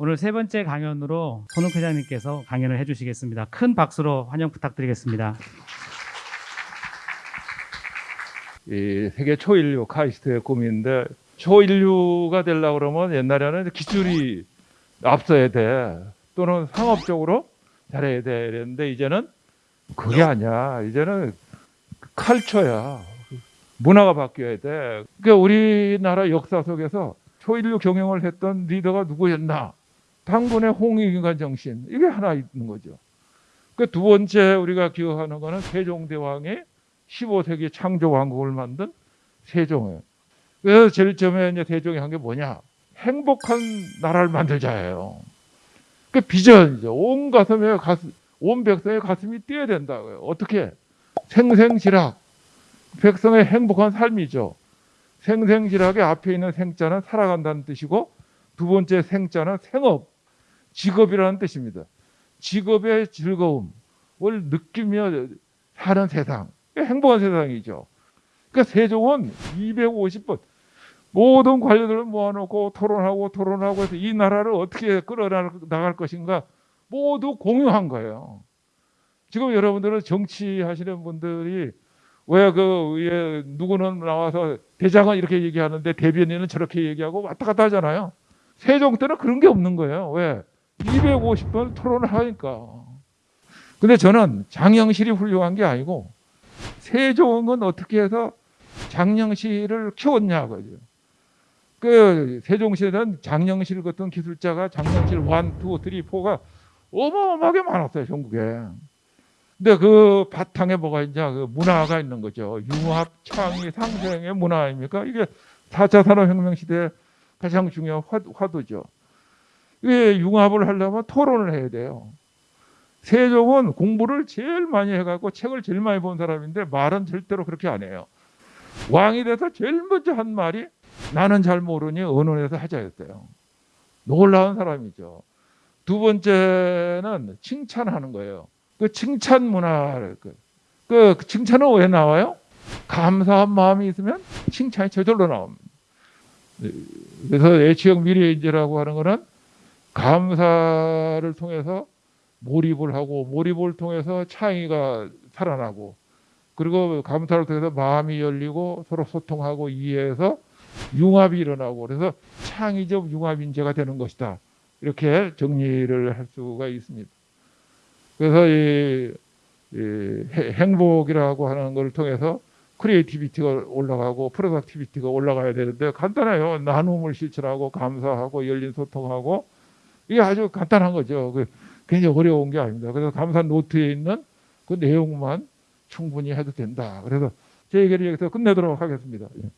오늘 세 번째 강연으로 손욱 회장님께서 강연을 해주시겠습니다. 큰 박수로 환영 부탁드리겠습니다. 이 세계 초인류 카이스트의 꿈인데 초인류가 되려고 그러면 옛날에는 기술이 앞서야 돼. 또는 상업적으로 잘해야 돼. 이랬는데 이제는 그게 아니야. 이제는 칼처야. 문화가 바뀌어야 돼. 그러니까 우리나라 역사 속에서 초인류 경영을 했던 리더가 누구였나 당군의 홍익인간 정신 이게 하나 있는 거죠 그 두 번째 우리가 기억하는 거는 세종대왕의 15세기 창조 왕국을 만든 세종이에요. 그래서 제일 처음에 이제 세종이 한 게 뭐냐? 행복한 나라를 만들자예요. 그 비전이죠. 온 가슴에 가슴, 온 백성의 가슴이 뛰어야 된다고요. 어떻게? 생생지락. 백성의 행복한 삶이죠. 생생지락의 앞에 있는 생자는 살아간다는 뜻이고 두 번째 생자는 생업, 직업이라는 뜻입니다. 직업의 즐거움을 느끼며 사는 세상. 행복한 세상이죠. 그러니까 세종은 250번 모든 관료들을 모아놓고 토론하고 토론하고 해서 이 나라를 어떻게 끌어나갈 것인가 모두 공유한 거예요. 지금 여러분들은 정치하시는 분들이 왜그 위에 누구는 나와서 대장은 이렇게 얘기하는데 대변인은 저렇게 얘기하고 왔다 갔다 하잖아요. 세종 때는 그런 게 없는 거예요. 왜? 250번 토론을 하니까. 근데 저는 장영실이 훌륭한 게 아니고 세종은 어떻게 해서 장영실을 키웠냐고요. 그 세종시대는 장영실 같은 기술자가 장영실 1, 2, 3, 4가 어마어마하게 많았어요, 전국에. 근데 그 바탕에 뭐가 있냐, 그 문화가 있는 거죠. 융합, 창의, 상생의 문화 아닙니까? 이게 4차 산업혁명 시대에 가장 중요한 화, 화두죠. 이게 융합을 하려면 토론을 해야 돼요. 세종은 공부를 제일 많이 해갖고 책을 제일 많이 본 사람인데 말은 절대로 그렇게 안 해요. 왕이 돼서 제일 먼저 한 말이 나는 잘 모르니 언론에서 하자였어요. 놀라운 사람이죠. 두 번째는 칭찬하는 거예요. 그 칭찬 문화, 그, 그 칭찬은 왜 나와요? 감사한 마음이 있으면 칭찬이 저절로 나옵니다. 그래서 애치형 미래인재라고 하는 거는 감사를 통해서 몰입을 하고 몰입을 통해서 창의가 살아나고 그리고 감사를 통해서 마음이 열리고 서로 소통하고 이해해서 융합이 일어나고 그래서 창의적 융합 인재가 되는 것이다 이렇게 정리를 할 수가 있습니다. 그래서 이, 이 행복이라고 하는 걸 통해서 creativity가 올라가고 productivity가 올라가야 되는데 간단해요. 나눔을 실천하고 감사하고 열린 소통하고 이게 아주 간단한 거죠. 그 굉장히 어려운 게 아닙니다. 그래서 감사 노트에 있는 그 내용만 충분히 해도 된다. 그래서 제 얘기를 여기서 끝내도록 하겠습니다. 예.